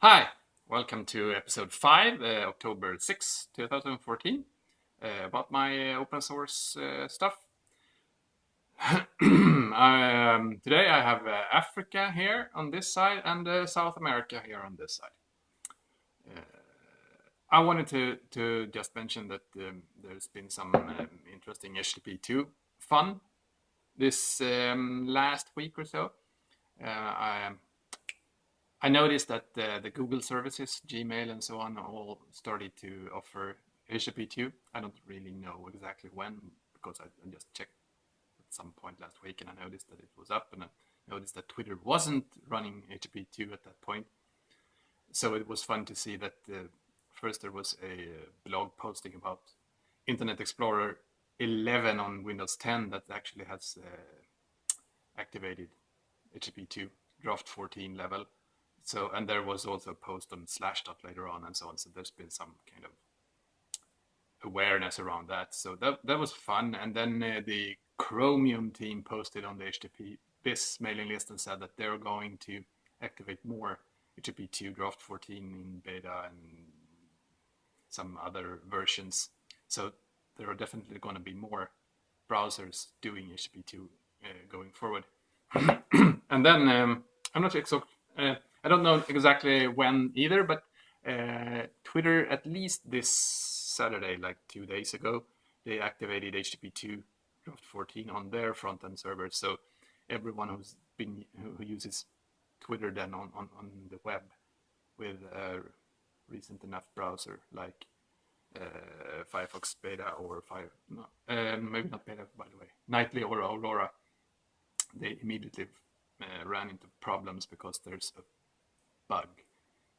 Hi, welcome to episode 5, uh, October 6, 2014, uh, about my uh, open source uh, stuff. um, today I have uh, Africa here on this side and uh, South America here on this side. I wanted to, to just mention that um, there's been some um, interesting HTTP2 fun this um, last week or so. I I noticed that the, the Google services, Gmail and so on, all started to offer HTTP2. I don't really know exactly when because I, I just checked at some point last week and I noticed that it was up and I noticed that Twitter wasn't running HTTP2 at that point. So it was fun to see that uh, first there was a uh, blog posting about Internet Explorer 11 on Windows 10 that actually has uh, activated HTTP2 draft 14 level so, and there was also a post on Slashdot later on and so on. So there's been some kind of awareness around that. So that, that was fun. And then uh, the Chromium team posted on the HTTP BIS mailing list and said that they're going to activate more HTTP2 draft 14 in beta and some other versions. So there are definitely going to be more browsers doing HTTP2 uh, going forward. and then um, I'm not exactly uh, I don't know exactly when either, but uh, Twitter, at least this Saturday, like two days ago, they activated HTTP2 draft 14 on their front end server. So everyone who's been who uses Twitter then on, on, on the web with a recent enough browser like uh, Firefox beta or Fire, no, um, maybe not beta by the way, Nightly or Aurora, they immediately uh, ran into problems because there's a bug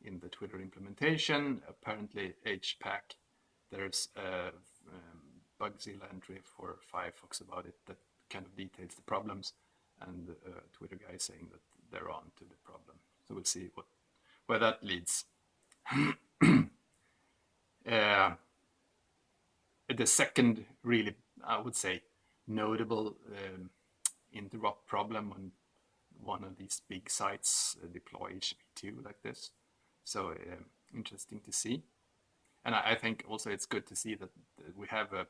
in the Twitter implementation. Apparently HPACK, there's a um, Bugzilla entry for Firefox about it that kind of details the problems and uh, Twitter guy saying that they're on to the problem. So we'll see what where that leads. uh, the second really, I would say, notable um, interop problem on one of these big sites uh, deploy HTTP2 like this. So uh, interesting to see. And I, I, think also it's good to see that, that we have a,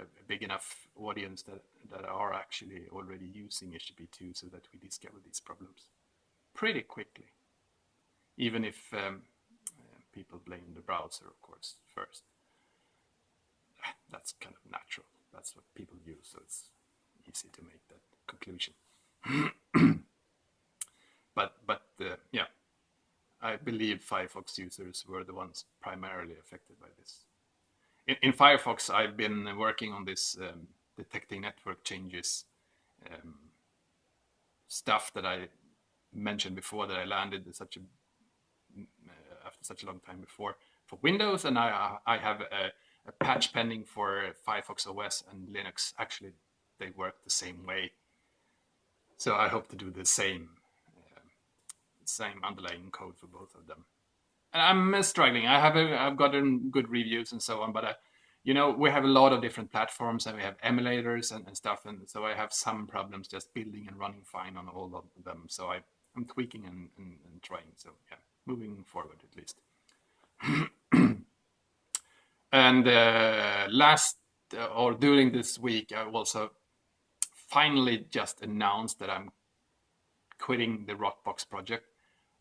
a, big enough audience that, that are actually already using HTTP2 so that we discover these problems pretty quickly. Even if um, uh, people blame the browser, of course, first. That's kind of natural. That's what people use, so it's easy to make that conclusion. but but uh, yeah, I believe Firefox users were the ones primarily affected by this. In, in Firefox, I've been working on this um, detecting network changes um, stuff that I mentioned before that I landed such a uh, after such a long time before for Windows, and I I have a, a patch pending for Firefox OS and Linux. Actually, they work the same way so I hope to do the same, uh, same underlying code for both of them. And I'm uh, struggling. I have a, I've gotten good reviews and so on, but I, uh, you know, we have a lot of different platforms and we have emulators and, and stuff. And so I have some problems just building and running fine on all of them. So I, I'm tweaking and, and, and trying. So yeah, moving forward at least. and uh, last uh, or during this week, I also finally just announced that I'm quitting the Rockbox project.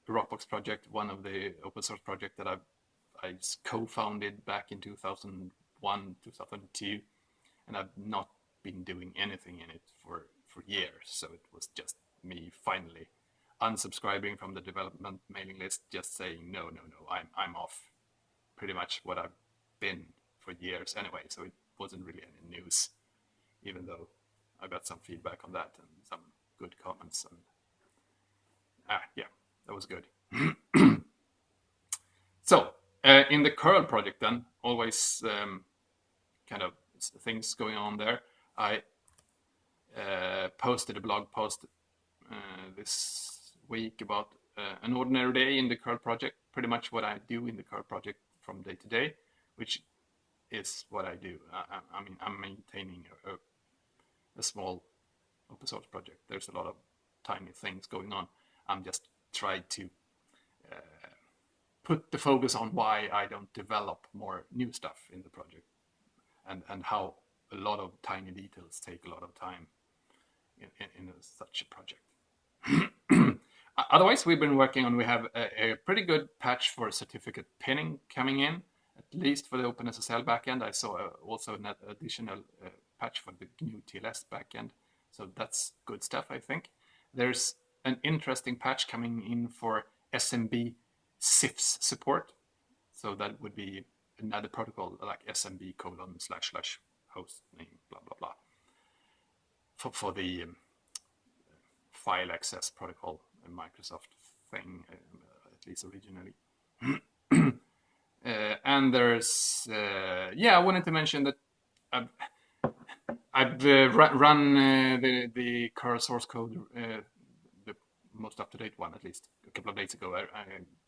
Rockbox project, one of the open source project that I've, I co-founded back in 2001, 2002, and I've not been doing anything in it for, for years. So it was just me finally unsubscribing from the development mailing list, just saying, no, no, no, I'm, I'm off pretty much what I've been for years anyway. So it wasn't really any news, even though I got some feedback on that and some good comments. And ah, yeah, that was good. so uh, in the curl project, then always um, kind of things going on there. I uh, posted a blog post uh, this week about uh, an ordinary day in the curl project. Pretty much what I do in the curl project from day to day, which is what I do. I, I mean, I'm maintaining a, a a small open source project. There's a lot of tiny things going on. I'm just trying to uh, put the focus on why I don't develop more new stuff in the project and, and how a lot of tiny details take a lot of time in, in, in a, such a project. Otherwise, we've been working on, we have a, a, pretty good patch for certificate pinning coming in, at least for the OpenSSL backend. I saw uh, also an additional uh, patch for the GNU TLS backend. So that's good stuff, I think. There's an interesting patch coming in for SMB CIFS support. So that would be another protocol like SMB colon slash slash host name, blah, blah, blah, for, for the um, file access protocol Microsoft thing, uh, at least originally. uh, and there's, uh, yeah, I wanted to mention that I've uh, run uh, the, the curl source code, uh, the most up-to-date one at least, a couple of days ago. I, I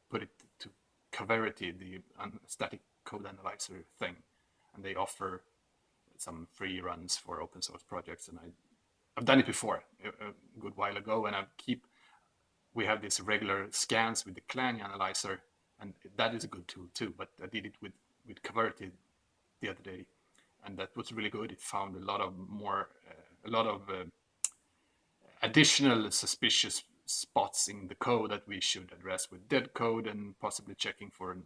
put it to Coverity, the static code analyzer thing, and they offer some free runs for open source projects. And I, I've done it before a, a good while ago, and I keep we have these regular scans with the Clang analyzer, and that is a good tool too. But I did it with with Coverity the other day, and that was really good. It found a lot of more, uh, a lot of uh, additional suspicious spots in the code that we should address with dead code and possibly checking for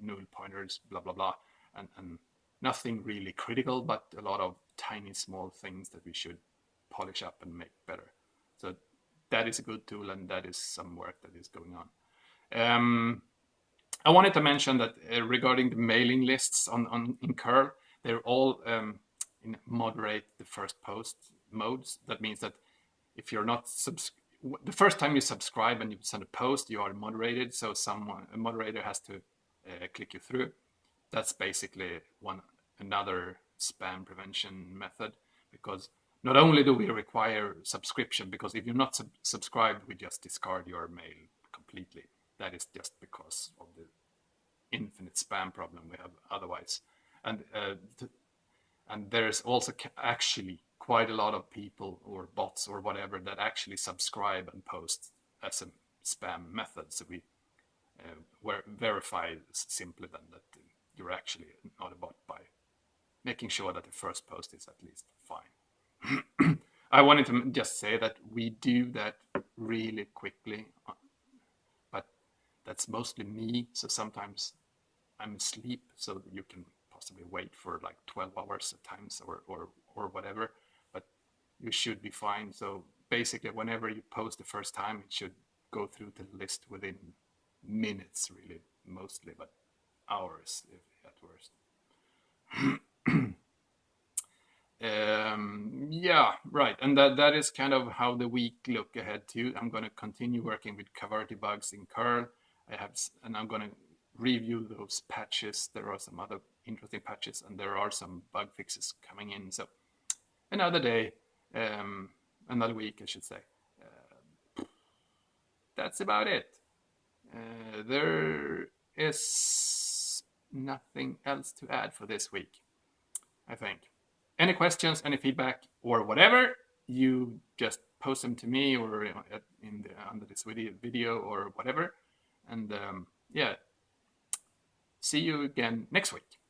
null pointers, blah blah blah, and and nothing really critical, but a lot of tiny small things that we should polish up and make better. So that is a good tool and that is some work that is going on. Um, I wanted to mention that uh, regarding the mailing lists on, on in curl, they're all um, in moderate the first post modes. That means that if you're not the first time you subscribe and you send a post, you are moderated. So someone a moderator has to uh, click you through. That's basically one another spam prevention method because not only do we require subscription, because if you're not sub subscribed, we just discard your mail completely. That is just because of the infinite spam problem we have otherwise. And uh, and there's also actually quite a lot of people or bots or whatever that actually subscribe and post as a spam method. So we uh, verify simply then that you're actually not a bot by making sure that the first post is at least fine. I wanted to just say that we do that really quickly, uh, but that's mostly me. So sometimes I'm asleep, so you can possibly wait for like 12 hours at times or, or, or whatever, but you should be fine. So basically, whenever you post the first time, it should go through the list within minutes, really, mostly, but hours if at worst. Um, yeah, right. And that, that is kind of how the week look ahead to. I'm going to continue working with Coverity bugs in curl. I have, and I'm going to review those patches. There are some other interesting patches and there are some bug fixes coming in. So another day, um, another week, I should say. Uh, that's about it. Uh, there is nothing else to add for this week, I think any questions, any feedback, or whatever, you just post them to me or in the, under this video or whatever. And um, yeah, see you again next week.